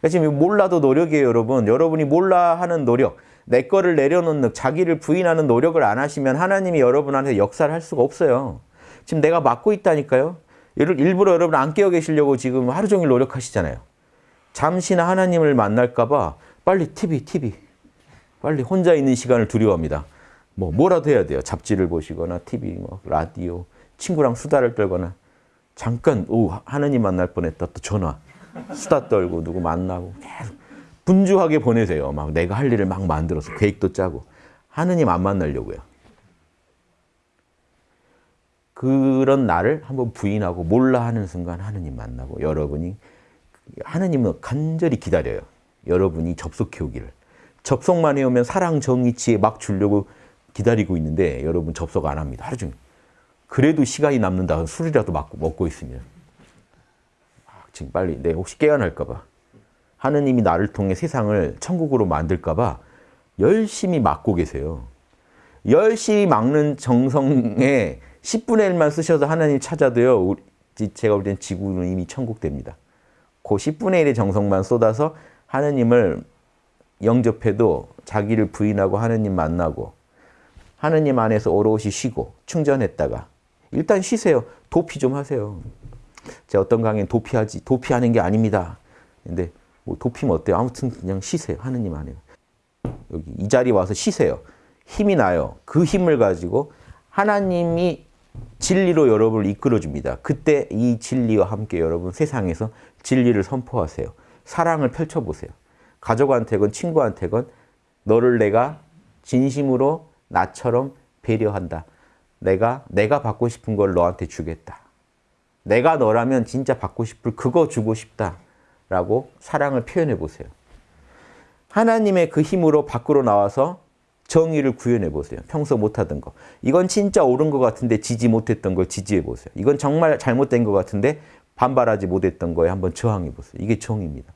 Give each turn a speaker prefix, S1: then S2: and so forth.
S1: 그러니까 지금 몰라도 노력이에요, 여러분. 여러분이 몰라 하는 노력, 내 거를 내려놓는 자기를 부인하는 노력을 안 하시면 하나님이 여러분한테 역사를 할 수가 없어요. 지금 내가 맡고 있다니까요. 일부러 여러분 안 깨어 계시려고 지금 하루 종일 노력하시잖아요. 잠시나 하나님을 만날까 봐 빨리 TV, TV. 빨리 혼자 있는 시간을 두려워합니다. 뭐 뭐라도 해야 돼요. 잡지를 보시거나 TV, 뭐 라디오, 친구랑 수다를 떨거나 잠깐 오 하나님 만날 뻔했다 또 전화 수다 떨고 누구 만나고 계속 분주하게 보내세요. 막 내가 할 일을 막 만들어서 계획도 짜고 하느님 안 만나려고요. 그런 나를 한번 부인하고 몰라 하는 순간 하느님 만나고 여러분이 하느님은 간절히 기다려요. 여러분이 접속해 오기를. 접속만 해오면 사랑, 정의, 지혜 막 주려고 기다리고 있는데 여러분 접속 안 합니다. 하루 종일. 그래도 시간이 남는다. 술이라도 먹고, 있으면. 아, 지금 빨리 내 혹시 깨어날까 봐. 하느님이 나를 통해 세상을 천국으로 만들까 봐 열심히 막고 계세요. 열심히 막는 정성에 10분의 1만 쓰셔서 하나님 찾아도요. 제가 볼 땐 지구는 이미 천국 됩니다. 그 10분의 1의 정성만 쏟아서 하느님을 영접해도 자기를 부인하고 하느님 만나고 하느님 안에서 오롯이 쉬고 충전했다가 일단 쉬세요. 도피 좀 하세요. 제가 어떤 강의는 도피하지 도피하는 게 아닙니다. 근데 뭐 도피면 어때요? 아무튼 그냥 쉬세요. 하느님 안에. 여기 이 자리 와서 쉬세요. 힘이 나요. 그 힘을 가지고 하나님이 진리로 여러분을 이끌어 줍니다. 그때 이 진리와 함께 여러분 세상에서 진리를 선포하세요. 사랑을 펼쳐보세요. 가족한테건 친구한테건 너를 내가 진심으로 나처럼 배려한다. 내가 내가 받고 싶은 걸 너한테 주겠다. 내가 너라면 진짜 받고 싶을 그거 주고 싶다. 라고 사랑을 표현해 보세요. 하나님의 그 힘으로 밖으로 나와서 정의를 구현해 보세요. 평소 못하던 거. 이건 진짜 옳은 것 같은데 지지 못했던 걸 지지해 보세요. 이건 정말 잘못된 것 같은데 반발하지 못했던 거에 한번 저항해 보세요. 이게 정의입니다.